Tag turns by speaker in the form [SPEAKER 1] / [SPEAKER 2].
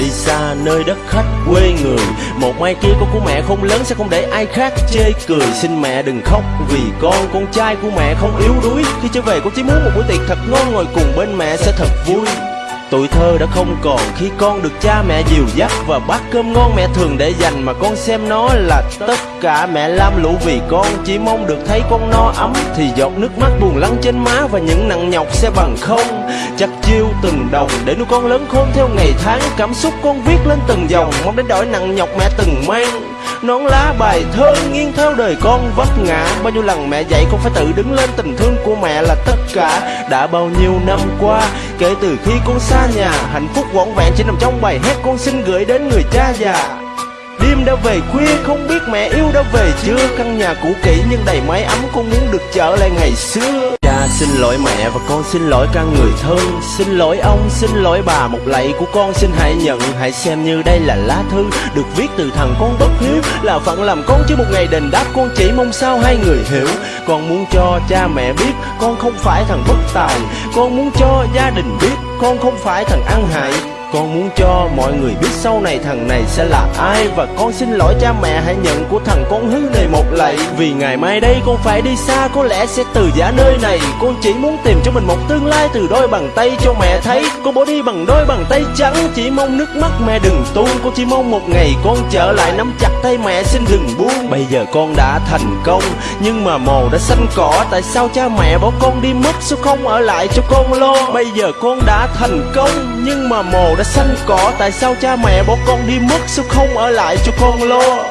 [SPEAKER 1] đi xa nơi đất khách quê người. Một mai kia con của mẹ không lớn sẽ không để ai khác chê cười. Xin mẹ đừng khóc vì con con trai của mẹ không yếu đuối. Khi trở về con chỉ muốn một buổi tiệc thật ngon, ngồi cùng bên mẹ sẽ thật vui. Tuổi thơ đã không còn khi con được cha mẹ dìu dắt Và bát cơm ngon mẹ thường để dành mà con xem nó là tất cả. Mẹ lam lũ vì con, chỉ mong được thấy con no ấm. Thì giọt nước mắt buồn lắng trên má và những nặng nhọc sẽ bằng không. Chắc chiêu từng đồng để nuôi con lớn khôn theo ngày tháng. Cảm xúc con viết lên từng dòng, mong đến đổi nặng nhọc mẹ từng mang. Nón lá bài thơ nghiêng theo đời con vấp ngã. Bao nhiêu lần mẹ dạy con phải tự đứng lên tình thương của mẹ là tất cả. Đã bao nhiêu năm qua kể từ khi con xa nhà, hạnh phúc vỏn vẹn chỉ nằm trong bài hát con xin gửi đến người cha già. Đêm đã về khuya không biết mẹ yêu đã về chưa? Căn nhà cũ kỹ nhưng đầy mái ấm con muốn được trở lại ngày xưa. Cha xin lỗi mẹ và con xin lỗi cả người thân. Xin lỗi ông, xin lỗi bà Một lạy của con. Xin hãy nhận Hãy xem như đây là lá thư Được viết từ thằng con bất hiếu. Là phận làm con chứ một ngày đền đáp Con chỉ mong sao hai người hiểu. Con muốn cho cha mẹ biết Con không phải thằng bất tài. Con muốn cho gia đình biết Con không phải thằng ăn hại con muốn cho mọi người biết sau này thằng này sẽ là ai. Và con xin lỗi cha mẹ hãy nhận của thằng con hư này một lạy. Vì ngày mai đây con phải đi xa, có lẽ sẽ từ giả nơi này. Con chỉ muốn tìm cho mình một tương lai từ đôi bàn tay cho mẹ thấy. Con bỏ đi bằng đôi bàn tay trắng, Chỉ mong nước mắt mẹ đừng tuôn. Con chỉ mong một ngày con trở lại nắm chặt tay mẹ, xin đừng buông. Bây giờ con đã thành công, Nhưng mà mồ đã xanh cỏ. Tại sao cha mẹ bỏ con đi mất, Sao không ở lại cho con lo? Bây giờ con đã thành công, Nhưng mà mồ đã xanh cỏ. Tại sao cha mẹ bỏ con đi mất, Sao không ở lại cho con lo?